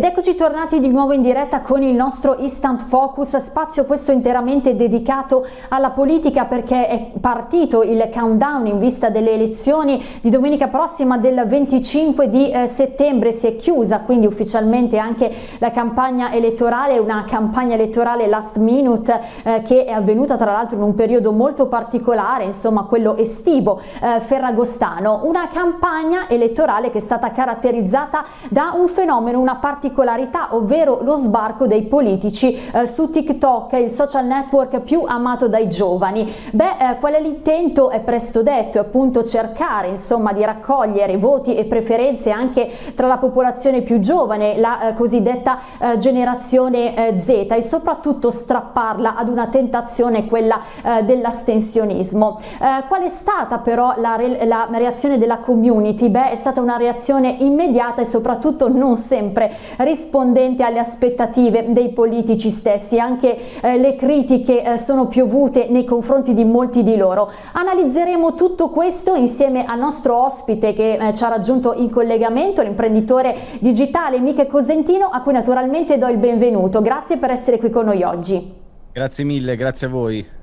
Ed eccoci tornati di nuovo in diretta con il nostro Instant Focus, spazio questo interamente dedicato alla politica perché è partito il countdown in vista delle elezioni di domenica prossima del 25 di eh, settembre, si è chiusa quindi ufficialmente anche la campagna elettorale, una campagna elettorale last minute eh, che è avvenuta tra l'altro in un periodo molto particolare, insomma quello estivo eh, ferragostano, una campagna elettorale che è stata caratterizzata da un fenomeno, una parte particolarità, ovvero lo sbarco dei politici eh, su TikTok, il social network più amato dai giovani. Beh, eh, qual è l'intento? È presto detto, è appunto cercare insomma di raccogliere voti e preferenze anche tra la popolazione più giovane, la eh, cosiddetta eh, generazione eh, Z e soprattutto strapparla ad una tentazione, quella eh, dell'astensionismo. qual è stata però la, re la reazione della community? Beh, è stata una reazione immediata e soprattutto non sempre rispondente alle aspettative dei politici stessi, anche eh, le critiche eh, sono piovute nei confronti di molti di loro. Analizzeremo tutto questo insieme al nostro ospite che eh, ci ha raggiunto in collegamento, l'imprenditore digitale Miche Cosentino, a cui naturalmente do il benvenuto. Grazie per essere qui con noi oggi. Grazie mille, grazie a voi.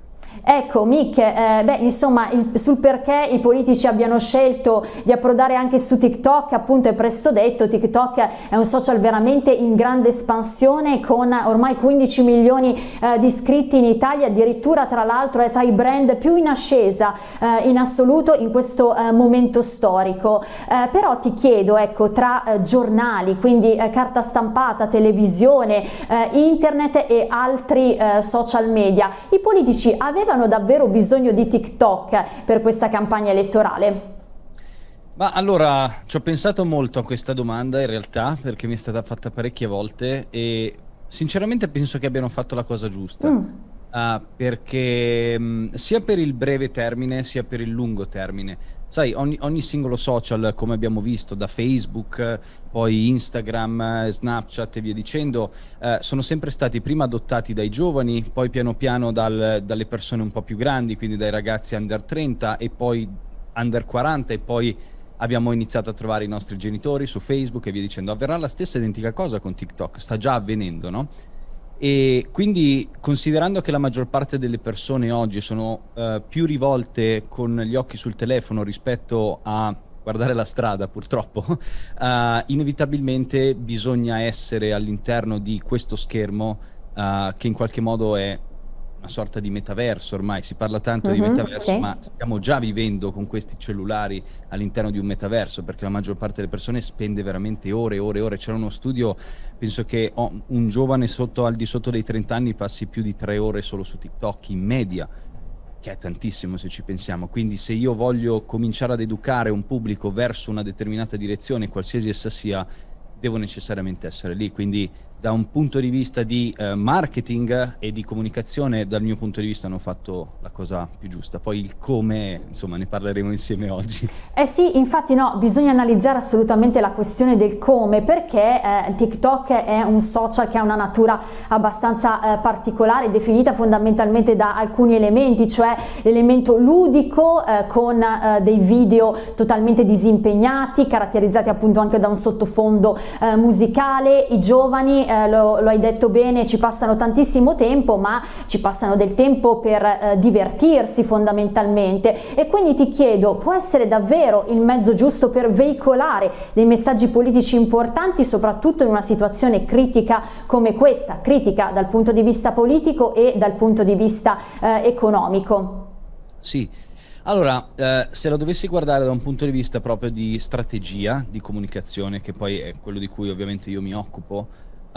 Ecco Mick, eh, beh, insomma il, sul perché i politici abbiano scelto di approdare anche su TikTok, appunto è presto detto, TikTok è un social veramente in grande espansione con ormai 15 milioni eh, di iscritti in Italia, addirittura tra l'altro è tra i brand più in ascesa eh, in assoluto in questo eh, momento storico. Eh, però ti chiedo, ecco, tra eh, giornali, quindi carta stampata, televisione, internet e altri social media, i politici avevano avevano davvero bisogno di TikTok per questa campagna elettorale? Ma allora, ci ho pensato molto a questa domanda in realtà, perché mi è stata fatta parecchie volte e sinceramente penso che abbiano fatto la cosa giusta. Mm. Uh, perché mh, sia per il breve termine sia per il lungo termine sai, ogni, ogni, singolo social, come abbiamo visto, da Facebook, poi Instagram, Snapchat e via dicendo, eh, sono sempre stati prima adottati dai giovani, poi piano piano dal, dalle persone un po' più grandi, quindi dai ragazzi under 30 e poi under 40 e poi abbiamo iniziato a trovare i nostri genitori su Facebook e via dicendo. Avverrà la stessa identica cosa con TikTok, sta già avvenendo, no? E quindi considerando che la maggior parte delle persone oggi sono uh, più rivolte con gli occhi sul telefono rispetto a guardare la strada purtroppo, uh, inevitabilmente bisogna essere all'interno di questo schermo uh, che in qualche modo è una sorta di metaverso ormai, si parla tanto uh -huh, di mhm, metaverso, sì. ma stiamo già vivendo con questi cellulari all'interno di un metaverso, perché la maggior parte delle persone spende veramente ore e ore e ore. C'era uno studio, penso che oh, un giovane sotto, al di sotto dei 30 anni passi più di tre ore solo su TikTok in media, che è tantissimo se ci pensiamo. Quindi se io voglio cominciare ad educare un pubblico verso una determinata direzione, qualsiasi essa sia, devo necessariamente essere lì. Quindi da un punto di vista di eh, marketing e di comunicazione, dal mio punto di vista hanno fatto la cosa più giusta. Poi il come, insomma, ne parleremo insieme oggi. Eh sì, infatti no, bisogna analizzare assolutamente la questione del come, perché eh, TikTok è un social che ha una natura abbastanza eh, particolare, definita fondamentalmente da alcuni elementi, cioè l'elemento ludico eh, con eh, dei video totalmente disimpegnati, caratterizzati appunto anche da un sottofondo eh, musicale, i giovani eh, lo, lo, hai detto bene, ci passano tantissimo tempo, ma ci passano del tempo per eh, divertirsi fondamentalmente e quindi ti chiedo, può essere davvero il mezzo giusto per veicolare dei messaggi politici importanti, soprattutto in una situazione critica come questa, critica dal punto di vista politico e dal punto di vista eh, economico? Sì, allora, eh, se la dovessi guardare da un punto di vista proprio di strategia, di comunicazione, che poi è quello di cui ovviamente io mi occupo,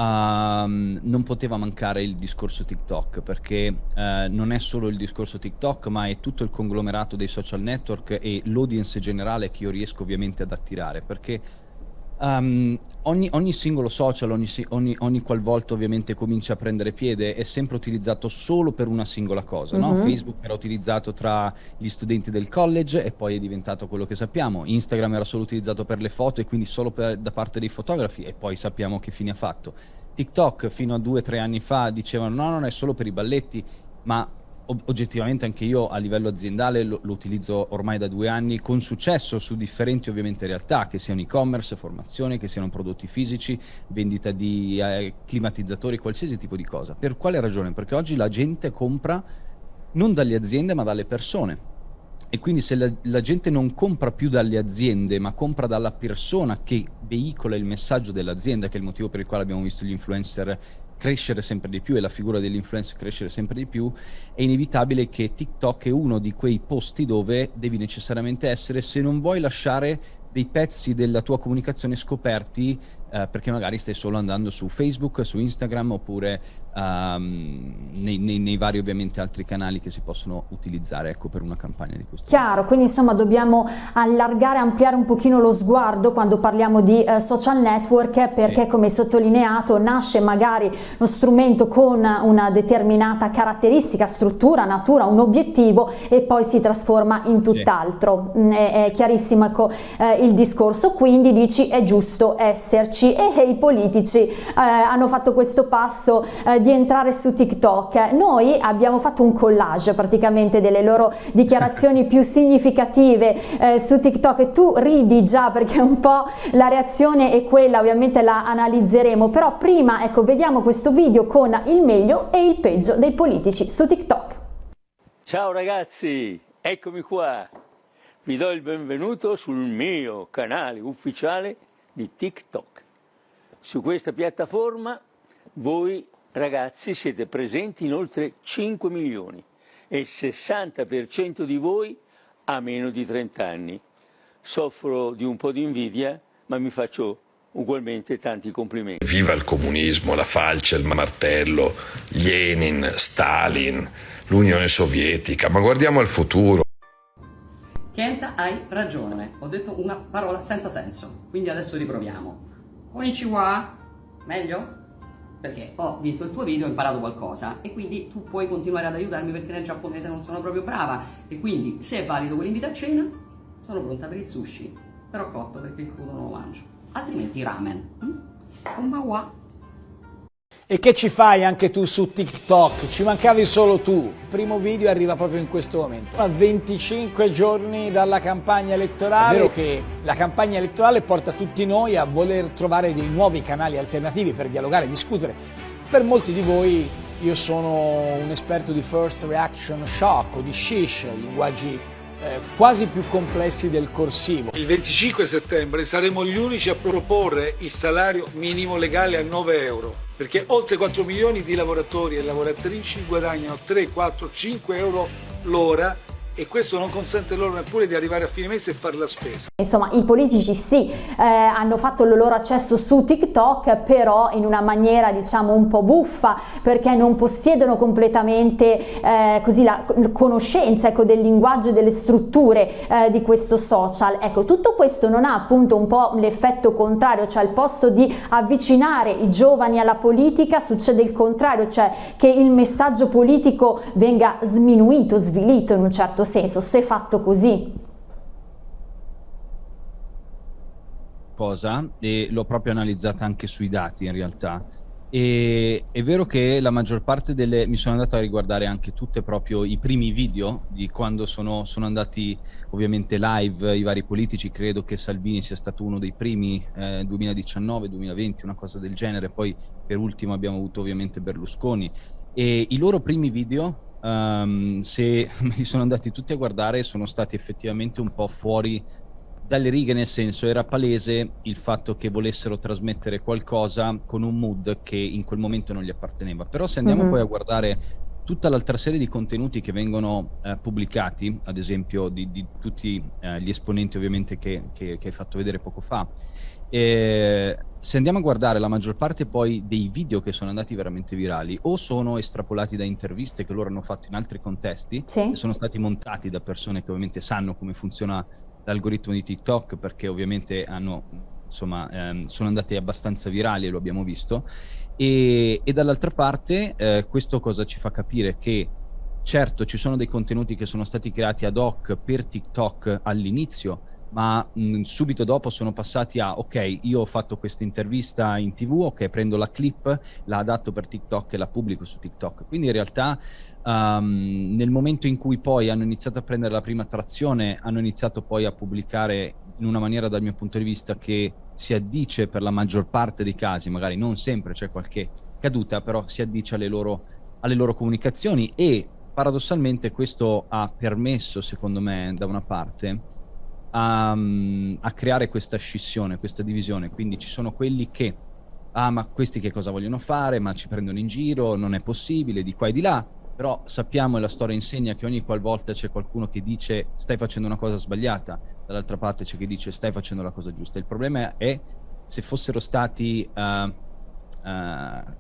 Um, non poteva mancare il discorso TikTok perché uh, non è solo il discorso TikTok ma è tutto il conglomerato dei social network e l'audience generale che io riesco ovviamente ad attirare perché Um, ogni, ogni, singolo social, ogni, ogni, ogni, qualvolta ovviamente comincia a prendere piede, è sempre utilizzato solo per una singola cosa. -huh. no? Mhm. Facebook era utilizzato tra gli studenti del college e poi è diventato quello che sappiamo. Instagram era solo utilizzato per le foto e quindi solo per, da parte dei fotografi e poi sappiamo che fine ha fatto. TikTok fino a due o tre anni fa dicevano no, non è solo per i balletti, ma oggettivamente anche io a livello aziendale lo, lo, utilizzo ormai da due anni con successo su differenti ovviamente realtà, che siano e-commerce, formazione, che siano prodotti fisici, vendita di eh, climatizzatori, qualsiasi tipo di cosa. Per quale ragione? Perché oggi la gente compra non dalle aziende ma dalle persone. E quindi se la, la gente non compra più dalle aziende ma compra dalla persona che veicola il messaggio dell'azienda, che è il motivo per il quale abbiamo visto gli influencer crescere sempre di più e la figura dell'influencer crescere sempre di più, è inevitabile che TikTok è uno di quei posti dove devi necessariamente essere se non vuoi lasciare dei pezzi della tua comunicazione scoperti eh, perché magari stai solo andando su Facebook, su Instagram oppure um, nei, nei, nei, vari ovviamente altri canali che si possono utilizzare ecco, per una campagna di questo tipo. Chiaro, quindi insomma dobbiamo allargare, ampliare un pochino lo sguardo quando parliamo di uh, social network perché sì. come sottolineato nasce magari lo strumento con una determinata caratteristica, struttura, natura, un obiettivo e poi si trasforma in tutt'altro. Sì. Mm, è, è, chiarissimo ecco, eh, il discorso, quindi dici è giusto esserci e, e i politici eh, hanno fatto questo passo eh, di entrare su TikTok. Noi abbiamo fatto un collage praticamente delle loro dichiarazioni più significative eh, su TikTok e tu ridi già perché un po' la reazione è quella, ovviamente la analizzeremo, però prima ecco vediamo questo video con il meglio e il peggio dei politici su TikTok. Ciao ragazzi, eccomi qua. Vi do il benvenuto sul mio canale ufficiale di TikTok. Su questa piattaforma voi ragazzi siete presenti in oltre 5 milioni e il 60% di voi ha meno di 30 anni. Soffro di un po' di invidia, ma mi faccio ugualmente tanti complimenti. Viva il comunismo, la falce, il martello, Lenin, Stalin, l'Unione Sovietica, ma guardiamo al futuro. Kenta, hai ragione, ho detto una parola senza senso, quindi adesso riproviamo. Konnichiwa, meglio? perché ho visto il tuo video e ho imparato qualcosa e quindi tu puoi continuare ad aiutarmi perché nel giapponese non sono proprio brava e quindi se è valido quell'invito a cena sono pronta per il sushi però cotto perché il crudo non lo mangio altrimenti ramen mm? E che ci fai anche tu su TikTok? Ci mancavi solo tu. Il primo video arriva proprio in questo momento. A 25 giorni dalla campagna elettorale. È vero che la campagna elettorale porta tutti noi a voler trovare dei nuovi canali alternativi per dialogare e discutere. Per molti di voi io sono un esperto di first reaction shock o di shish, linguaggi eh, quasi più complessi del corsivo. Il 25 settembre saremo gli unici a proporre il salario minimo legale a 9 euro perché oltre 4 milioni di lavoratori e lavoratrici guadagnano 3, 4, 5 euro l'ora e questo non consente loro neppure di arrivare a fine mese e fare la spesa. Insomma, i politici sì, eh, hanno fatto il loro accesso su TikTok, però in una maniera diciamo un po' buffa, perché non possiedono completamente eh, così la conoscenza ecco, del linguaggio e delle strutture eh, di questo social. Ecco, tutto questo non ha appunto un po' l'effetto contrario, cioè al posto di avvicinare i giovani alla politica succede il contrario, cioè che il messaggio politico venga sminuito, svilito in un certo senso, se fatto così. Cosa, e l'ho proprio analizzata anche sui dati in realtà, e è vero che la maggior parte delle... mi sono andato a riguardare anche tutte proprio i primi video di quando sono, sono andati ovviamente live i vari politici, credo che Salvini sia stato uno dei primi eh, 2019-2020, una cosa del genere, poi per ultimo abbiamo avuto ovviamente Berlusconi. E i loro primi video um, se me li sono andati tutti a guardare sono stati effettivamente un po' fuori dalle righe nel senso era palese il fatto che volessero trasmettere qualcosa con un mood che in quel momento non gli apparteneva però se andiamo. -huh. poi a guardare tutta l'altra serie di contenuti che vengono eh, pubblicati ad esempio di, di tutti eh, gli esponenti ovviamente che, che, che hai fatto vedere poco fa eh, se andiamo a guardare la maggior parte poi dei video che sono andati veramente virali o sono estrapolati da interviste che loro hanno fatto in altri contesti sì. e sono stati montati da persone che ovviamente sanno come funziona l'algoritmo di TikTok perché ovviamente hanno, insomma, ehm, sono andati abbastanza virali e lo abbiamo visto e, e dall'altra parte eh, questo cosa ci fa capire che certo ci sono dei contenuti che sono stati creati ad hoc per TikTok all'inizio ma mh, subito dopo sono passati a ok, io ho fatto questa intervista in tv, ok, prendo la clip, la adatto per TikTok e la pubblico su TikTok. Quindi in realtà um, nel momento in cui poi hanno iniziato a prendere la prima trazione, hanno iniziato poi a pubblicare in una maniera dal mio punto di vista che si addice per la maggior parte dei casi, magari non sempre c'è qualche caduta, però si addice alle loro, alle loro comunicazioni e paradossalmente questo ha permesso, secondo me, da una parte, a, a, creare questa scissione, questa divisione. Quindi ci sono quelli che, ah ma questi che cosa vogliono fare, ma ci prendono in giro, non è possibile, di qua e di là. Però sappiamo e la storia insegna che ogni qualvolta c'è qualcuno che dice stai facendo una cosa sbagliata, dall'altra parte c'è chi dice stai facendo la cosa giusta. Il problema è se fossero stati, uh, uh,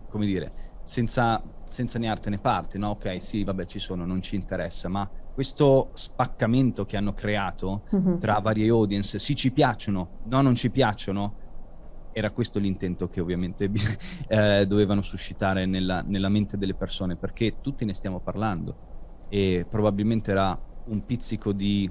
come dire, senza, senza né arte né parte, no? Ok, sì, vabbè, ci sono, non ci interessa, ma questo spaccamento che hanno creato mm-hmm. tra varie audience, sì ci piacciono, no non ci piacciono, era questo l'intento che ovviamente eh, dovevano suscitare nella, nella, mente delle persone, perché tutti ne stiamo parlando e probabilmente era un pizzico di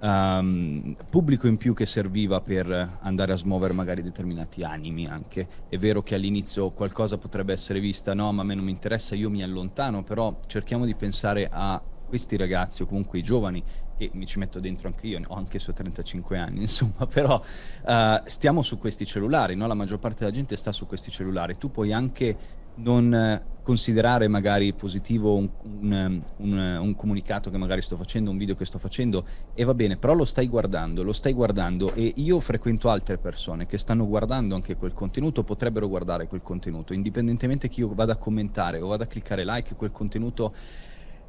um, pubblico in più che serviva per andare a smuovere magari determinati animi anche. È vero che all'inizio qualcosa potrebbe essere vista, no ma a me non mi interessa, io mi allontano, però cerchiamo di pensare a questi ragazzi o comunque i giovani, e mi ci metto dentro anche io, ho anche su 35 anni, insomma, però uh, stiamo su questi cellulari, no? la maggior parte della gente sta su questi cellulari, tu puoi anche non considerare magari positivo un, un, un, un, comunicato che magari sto facendo, un video che sto facendo e va bene, però lo stai guardando, lo stai guardando e io frequento altre persone che stanno guardando anche quel contenuto, potrebbero guardare quel contenuto, indipendentemente che io vada a commentare o vada a cliccare like, quel contenuto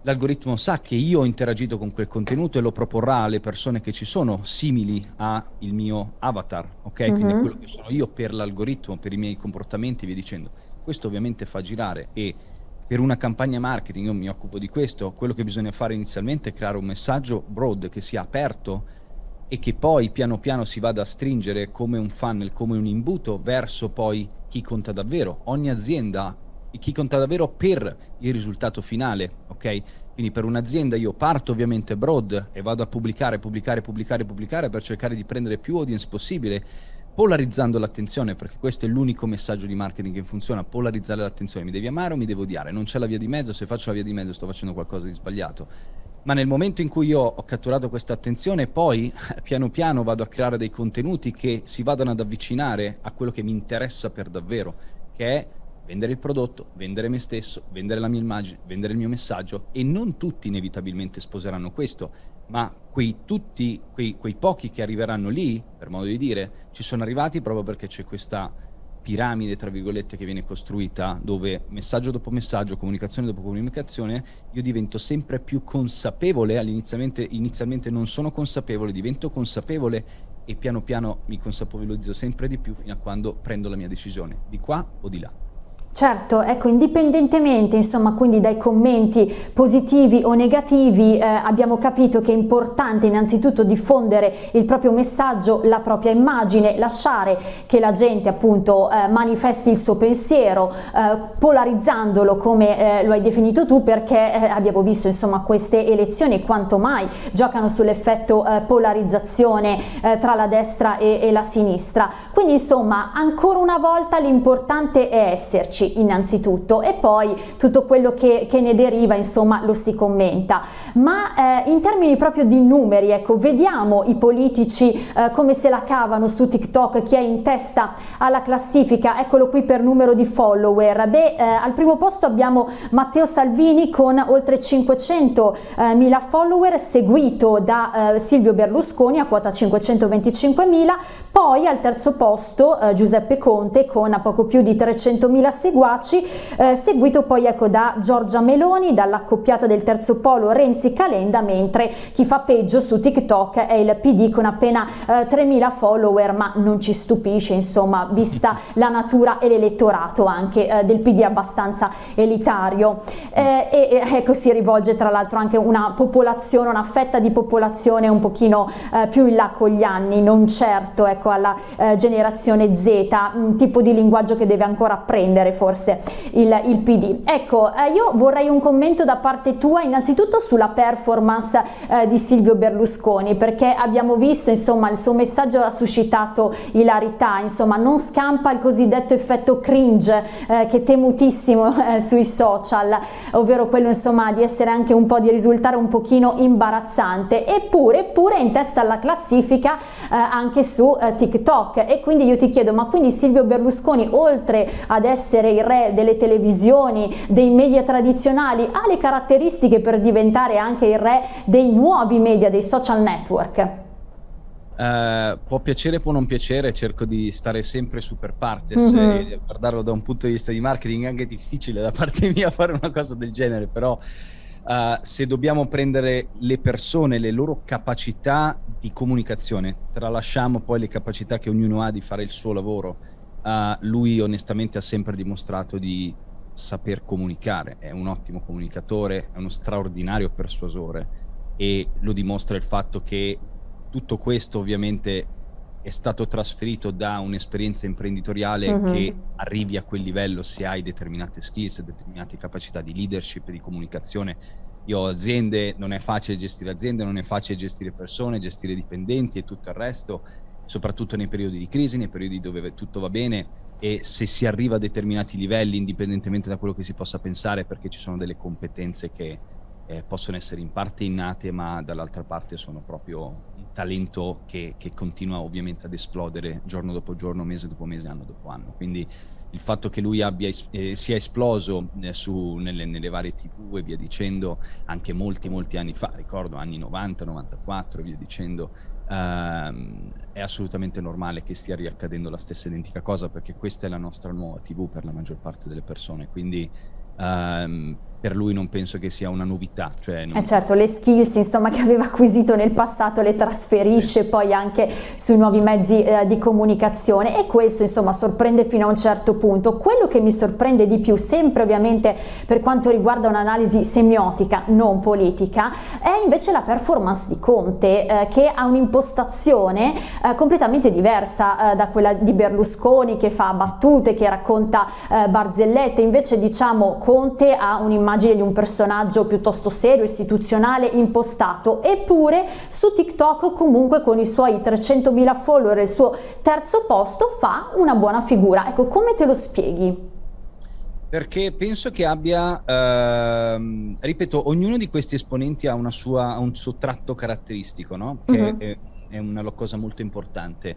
l'algoritmo sa che io ho interagito con quel contenuto e lo proporrà alle persone che ci sono simili al mio avatar, ok? Mm -hmm. Quindi quello che sono io per l'algoritmo, per i miei comportamenti e via dicendo. Questo ovviamente fa girare e per una campagna marketing, io mi occupo di questo, quello che bisogna fare inizialmente è creare un messaggio broad che sia aperto e che poi piano piano si vada a stringere come un funnel, come un imbuto verso poi chi conta davvero. Ogni azienda chi conta davvero per il risultato finale, ok? Quindi per un'azienda io parto ovviamente broad e vado a pubblicare, pubblicare, pubblicare, pubblicare per cercare di prendere più audience possibile, polarizzando l'attenzione, perché questo è l'unico messaggio di marketing che funziona, polarizzare l'attenzione, mi devi amare o mi devo odiare, non c'è la via di mezzo, se faccio la via di mezzo sto facendo qualcosa di sbagliato. Ma nel momento in cui io ho catturato questa attenzione, poi piano piano vado a creare dei contenuti che si vadano ad avvicinare a quello che mi interessa per davvero, che è vendere il prodotto, vendere me stesso, vendere la mia immagine, vendere il mio messaggio e non tutti inevitabilmente sposeranno questo, ma quei tutti, quei, quei pochi che arriveranno lì, per modo di dire, ci sono arrivati proprio perché c'è questa piramide, tra virgolette, che viene costruita, dove messaggio dopo messaggio, comunicazione dopo comunicazione, io divento sempre più consapevole, all'inizialmente inizialmente non sono consapevole, divento consapevole e piano piano mi consapevolizzo sempre di più fino a quando prendo la mia decisione, di qua o di là. Certo, ecco, indipendentemente insomma quindi dai commenti positivi o negativi eh, abbiamo capito che è importante innanzitutto diffondere il proprio messaggio, la propria immagine, lasciare che la gente appunto eh, manifesti il suo pensiero eh, polarizzandolo come eh, lo hai definito tu perché eh, abbiamo visto insomma queste elezioni quanto mai giocano sull'effetto eh, polarizzazione tra la destra e, e la sinistra. Quindi insomma ancora una volta l'importante è esserci innanzitutto e poi tutto quello che, che ne deriva insomma lo si commenta. Ma eh, in termini proprio di numeri ecco vediamo i politici eh, come se la cavano su TikTok chi è in testa alla classifica. Eccolo qui per numero di follower. Beh eh, al primo posto abbiamo Matteo Salvini con oltre 500 eh, follower seguito da eh, Silvio Berlusconi a quota 525 mila poi al terzo posto eh, Giuseppe Conte con a poco più di 300 mila seguaci seguaci, eh, seguito poi ecco da Giorgia Meloni, dall'accoppiata del terzo polo Renzi Calenda, mentre chi fa peggio su TikTok è il PD con appena eh, 3.000 follower, ma non ci stupisce insomma, vista la natura e l'elettorato anche eh, del PD abbastanza elitario. Eh, e ecco si rivolge tra l'altro anche una popolazione, una fetta di popolazione un pochino eh, più in là con gli anni, non certo ecco ecco, alla eh, generazione Z, un tipo di linguaggio che deve ancora apprendere forse il, il PD. Ecco, eh, io vorrei un commento da parte tua innanzitutto sulla performance eh, di Silvio Berlusconi, perché abbiamo visto, insomma, il suo messaggio ha suscitato ilarità, insomma, non scampa il cosiddetto effetto cringe eh, che temutissimo eh, sui social, ovvero quello, insomma, di essere anche un po' di risultare un pochino imbarazzante, eppure, eppure è in testa alla classifica eh, anche su eh, TikTok e quindi io ti chiedo, ma quindi Silvio Berlusconi, oltre ad essere il re delle televisioni, dei media tradizionali, ha le caratteristiche per diventare anche il re dei nuovi media, dei social network? Uh, può piacere, può non piacere, cerco di stare sempre super partes mm -hmm. e guardarlo da un punto di vista di marketing è anche difficile da parte mia fare una cosa del genere, però uh, se dobbiamo prendere le persone, le loro capacità di comunicazione, tralasciamo poi le capacità che ognuno ha di fare il suo lavoro, uh, lui onestamente ha sempre dimostrato di saper comunicare, è un ottimo comunicatore, è uno straordinario persuasore e lo dimostra il fatto che tutto questo ovviamente è stato trasferito da un'esperienza imprenditoriale uh mhm. -huh. che arrivi a quel livello se hai determinate skills, determinate capacità di leadership, di comunicazione. Io ho aziende, non è facile gestire aziende, non è facile gestire persone, gestire dipendenti e tutto il resto, soprattutto nei periodi di crisi, nei periodi dove tutto va bene e se si arriva a determinati livelli, indipendentemente da quello che si possa pensare, perché ci sono delle competenze che eh, possono essere in parte innate, ma dall'altra parte sono proprio talento che, che, continua ovviamente ad esplodere giorno dopo giorno, mese dopo mese, anno dopo anno. Quindi il fatto che lui abbia, eh, sia esploso eh, su, nelle, nelle, varie tv e via dicendo anche molti molti anni fa, ricordo anni 90, 94 e via dicendo, ehm, è assolutamente normale che stia riaccadendo la stessa identica cosa perché questa è la nostra nuova tv per la maggior parte delle persone, quindi ehm, per lui non penso che sia una novità. Cioè non... eh certo, le skills insomma, che aveva acquisito nel passato le trasferisce sì. poi anche sui nuovi mezzi eh, di comunicazione e questo insomma sorprende fino a un certo punto. Quello che mi sorprende di più, sempre ovviamente per quanto riguarda un'analisi semiotica, non politica, è invece la performance di Conte eh, che ha un'impostazione eh, completamente diversa eh, da quella di Berlusconi che fa battute, che racconta eh, barzellette, invece diciamo Conte ha un'immagine l'immagine di un personaggio piuttosto serio, istituzionale, impostato, eppure su TikTok comunque con i suoi 300.000 follower e il suo terzo posto fa una buona figura. Ecco, come te lo spieghi? Perché penso che abbia, ehm, ripeto, ognuno di questi esponenti ha, sua, ha un suo tratto caratteristico, no? Che. -huh. è, è una cosa molto importante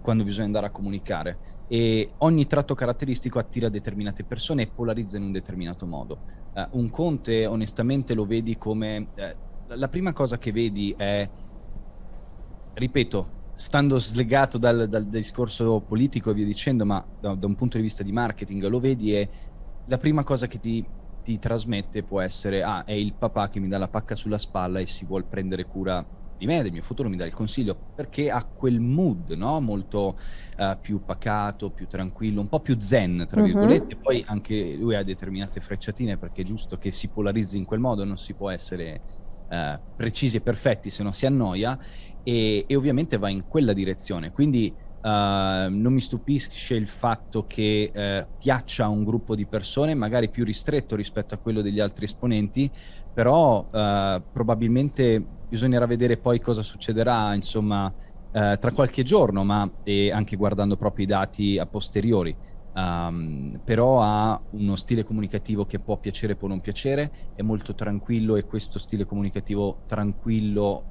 quando bisogna andare a comunicare e ogni tratto caratteristico attira determinate persone e polarizza in un determinato modo. Uh, un Conte onestamente lo vedi come... Uh, la prima cosa che vedi è, ripeto, stando slegato dal, dal discorso politico e via dicendo, ma da, da, un punto di vista di marketing, lo vedi e la prima cosa che ti, ti trasmette può essere, ah, è il papà che mi dà la pacca sulla spalla e si vuole prendere cura di me, del mio futuro, mi dà il consiglio, perché ha quel mood, no? Molto uh, più pacato, più tranquillo, un po' più zen, tra mhm. virgolette. Poi anche lui ha determinate frecciatine, perché è giusto che si polarizzi in quel modo, non si può essere uh, precisi e perfetti se no si annoia, e, e ovviamente va in quella direzione. Quindi Uh, non mi stupisce il fatto che uh, piaccia a un gruppo di persone, magari più ristretto rispetto a quello degli altri esponenti, però uh, probabilmente bisognerà vedere poi cosa succederà, insomma, tra qualche giorno, ma anche guardando proprio i dati a posteriori. Um, però ha uno stile comunicativo che può piacere, può non piacere, è molto tranquillo e questo stile comunicativo tranquillo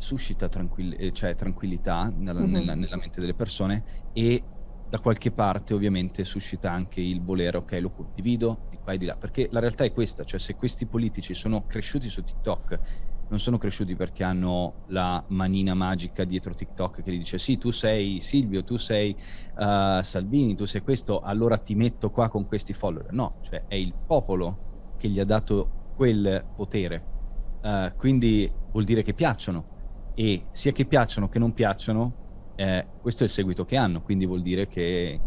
suscita tranquill eh, cioè, tranquillità nella, mm -hmm. nella, nella, mente delle persone e da qualche parte ovviamente suscita anche il volere, ok, lo condivido di qua e di là, perché la realtà è questa, cioè se questi politici sono cresciuti su TikTok, non sono cresciuti perché hanno la manina magica dietro TikTok che gli dice sì, tu sei Silvio, tu sei uh, Salvini, tu sei questo, allora ti metto qua con questi follower. No, cioè è il popolo che gli ha dato quel potere, uh, quindi vuol dire che piacciono. E sia che piacciono che non piacciono, eh, questo è il seguito che hanno, quindi vuol dire che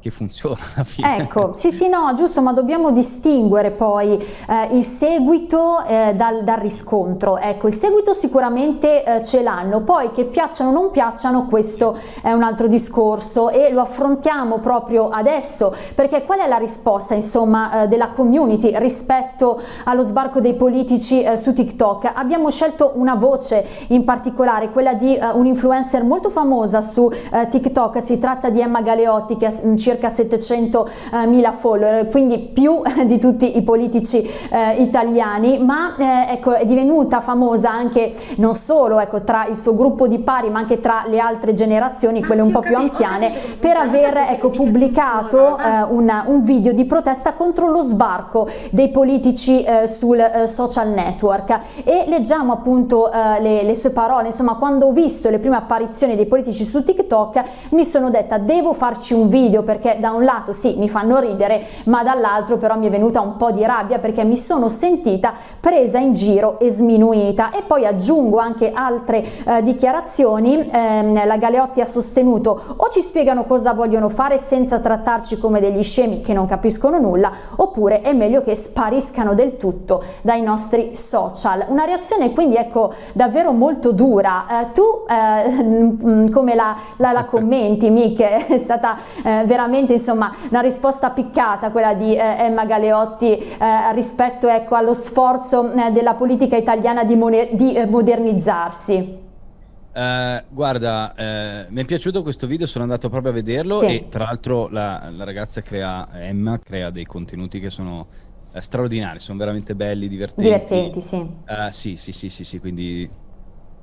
che funziona alla fine. Ecco, sì sì no, giusto, ma dobbiamo distinguere poi eh, il seguito eh, dal, dal, riscontro. Ecco, il seguito sicuramente eh, ce l'hanno, poi che piacciono o non piacciono questo è un altro discorso e lo affrontiamo proprio adesso, perché qual è la risposta insomma eh, della community rispetto allo sbarco dei politici eh, su TikTok? Abbiamo scelto una voce in particolare, quella di eh, un influencer molto famosa su TikTok, si tratta di Emma Galeotti che ha circa 700.000 follower, quindi più di tutti i politici eh, italiani, ma eh, ecco, è divenuta famosa anche non solo ecco, tra il suo gruppo di pari, ma anche tra le altre generazioni, quelle un po' più anziane, per aver ecco, pubblicato eh, un, un, video di protesta contro lo sbarco dei politici eh, sul eh, social network. E leggiamo appunto eh, le, le sue parole, insomma, quando ho visto le prime apparizioni dei politici su TikTok mi sono detta devo farci un video per perché da un lato sì mi fanno ridere ma dall'altro però mi è venuta un po' di rabbia perché mi sono sentita presa in giro e sminuita. E poi aggiungo anche altre eh, dichiarazioni eh, la Galeotti ha sostenuto o ci spiegano cosa vogliono fare senza trattarci come degli scemi che non capiscono nulla oppure è meglio che spariscano del tutto dai nostri social. Una reazione quindi ecco davvero molto dura. Eh, tu eh, come la, la, la commenti Mick? È stata eh, veramente veramente insomma una risposta piccata quella di eh, Emma Galeotti eh, rispetto ecco, allo sforzo eh, della politica italiana di, di modernizzarsi. Uh, guarda, uh, mi è piaciuto questo video, sono andato proprio a vederlo sì. e tra l'altro la, la, ragazza crea, Emma, crea dei contenuti che sono uh, straordinari, sono veramente belli, divertenti. Divertenti, sì. sì, sì, sì, sì, sì, quindi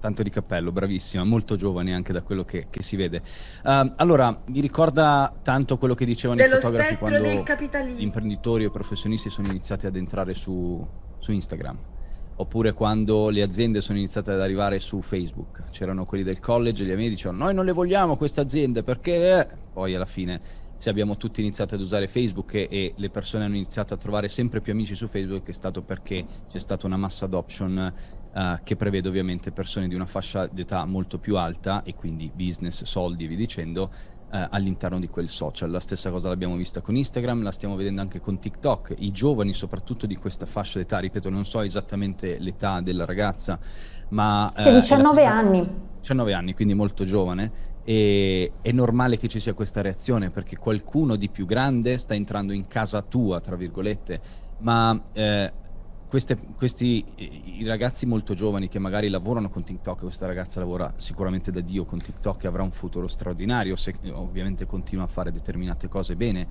tanto di cappello, bravissima, molto giovane anche da quello che, che si vede. Uh, allora, mi ricorda tanto quello che dicevano Dello i fotografi quando gli imprenditori o professionisti sono iniziati ad entrare su, su Instagram oppure quando le aziende sono iniziate ad arrivare su Facebook. C'erano quelli del college e gli amici dicevano noi non le vogliamo queste aziende perché... Poi alla fine se abbiamo tutti iniziato ad usare Facebook e, e, le persone hanno iniziato a trovare sempre più amici su Facebook è stato perché c'è stata una massa adoption uh, che prevede ovviamente persone di una fascia d'età molto più alta e quindi business, soldi e via dicendo uh, all'interno di quel social. La stessa cosa l'abbiamo vista con Instagram, la stiamo vedendo anche con TikTok. I giovani soprattutto di questa fascia d'età, ripeto non so esattamente l'età della ragazza, ma... Uh, 19 anni. 19 anni, quindi molto giovane. E è normale che ci sia questa reazione perché qualcuno di più grande sta entrando in casa tua, tra virgolette, ma eh, queste, questi i ragazzi molto giovani che magari lavorano con TikTok, questa ragazza lavora sicuramente da Dio con TikTok e avrà un futuro straordinario se ovviamente continua a fare determinate cose bene.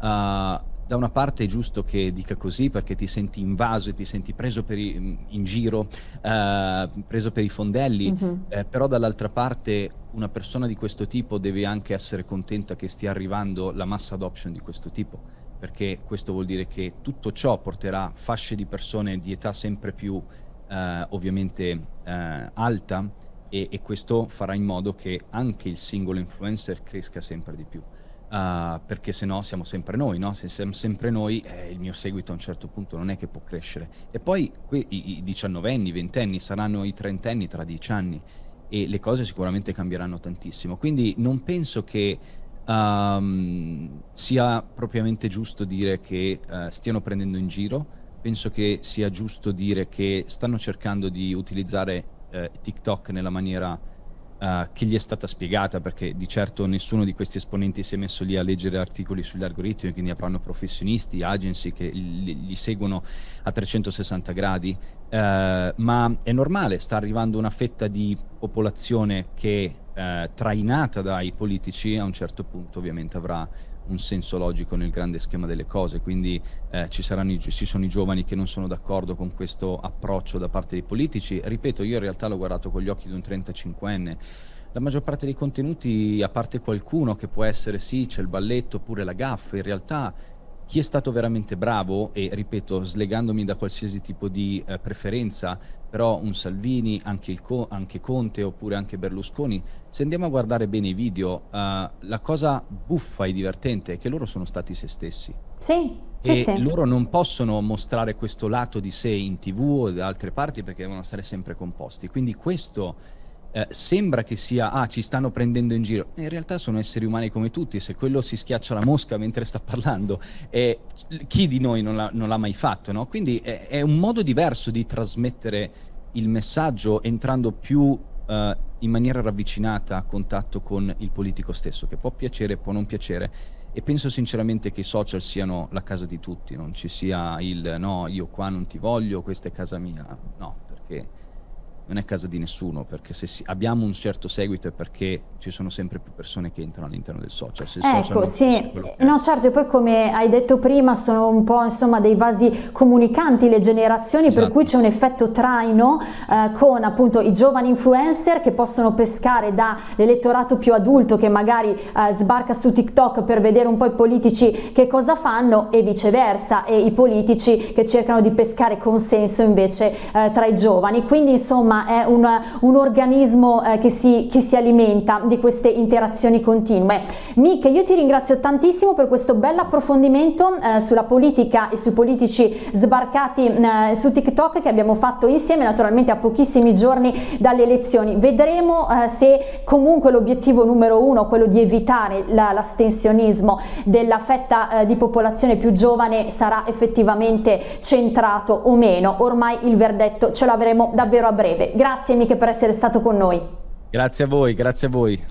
Uh, da una parte è giusto che dica così perché ti senti invaso e ti senti preso i, in giro, uh, preso per i fondelli, mm -hmm. eh, però dall'altra parte una persona di questo tipo deve anche essere contenta che stia arrivando la massa adoption di questo tipo perché questo vuol dire che tutto ciò porterà fasce di persone di età sempre più eh, ovviamente eh, alta e, e, questo farà in modo che anche il singolo influencer cresca sempre di più. Uh, perché se no siamo sempre noi, no? Se siamo sempre noi, eh, il mio seguito a un certo punto non è che può crescere. E poi i, i diciannovenni, i ventenni saranno i trentenni tra dieci anni e le cose sicuramente cambieranno tantissimo. Quindi non penso che um, sia propriamente giusto dire che uh, stiano prendendo in giro, penso che sia giusto dire che stanno cercando di utilizzare uh, TikTok nella maniera uh, che gli è stata spiegata, perché di certo nessuno di questi esponenti si è messo lì a leggere articoli sugli algoritmi, quindi avranno professionisti, agency che li, li seguono a 360 gradi, ma è normale, sta arrivando una fetta di popolazione che eh, trainata dai politici a un certo punto ovviamente avrà un senso logico nel grande schema delle cose, quindi eh, ci, saranno i, ci sono i giovani che non sono d'accordo con questo approccio da parte dei politici. Ripeto, io in realtà l'ho guardato con gli occhi di un 35enne, la maggior parte dei contenuti, a parte qualcuno che può essere sì, c'è il balletto oppure la gaffa, in realtà chi è stato veramente bravo, e ripeto, slegandomi da qualsiasi tipo di eh, preferenza, però un Salvini, anche, Co anche, Conte oppure anche Berlusconi, se andiamo a guardare bene i video, uh, la cosa buffa e divertente è che loro sono stati se stessi. Sì, e sì, sì. loro non possono mostrare questo lato di sé in tv o da altre parti perché devono stare sempre composti. Quindi questo eh, sembra che sia, ah, ci stanno prendendo in giro. In realtà sono esseri umani come tutti, se quello si schiaccia la mosca mentre sta parlando, eh, chi di noi non l'ha, mai fatto, no? Quindi è, è, un modo diverso di trasmettere il messaggio entrando più eh, in maniera ravvicinata a contatto con il politico stesso, che può piacere, può non piacere. E penso sinceramente che i social siano la casa di tutti, non ci sia il no, io qua non ti voglio, questa è casa mia, no, perché non è casa di nessuno, perché se si, abbiamo un certo seguito è perché ci sono sempre più persone che entrano all'interno del social. Se ecco, social sì, no certo, e poi come hai detto prima sono un po' insomma dei vasi comunicanti le generazioni, esatto. per cui c'è un effetto traino eh, con appunto i giovani influencer che possono pescare dall'elettorato più adulto che magari eh, sbarca su TikTok per vedere un po' i politici che cosa fanno e viceversa, e i politici che cercano di pescare consenso invece eh, tra i giovani. Quindi insomma è un, un organismo eh, che si, che si alimenta di queste interazioni continue. Mick, io ti ringrazio tantissimo per questo bel approfondimento eh, sulla politica e sui politici sbarcati eh, su TikTok che abbiamo fatto insieme naturalmente a pochissimi giorni dalle elezioni. Vedremo eh, se comunque l'obiettivo numero uno, quello di evitare l'astensionismo della fetta eh, di popolazione più giovane sarà effettivamente centrato o meno. Ormai il verdetto ce l'avremo davvero a breve. Grazie Mick per essere stato con noi. Grazie a voi, grazie a voi.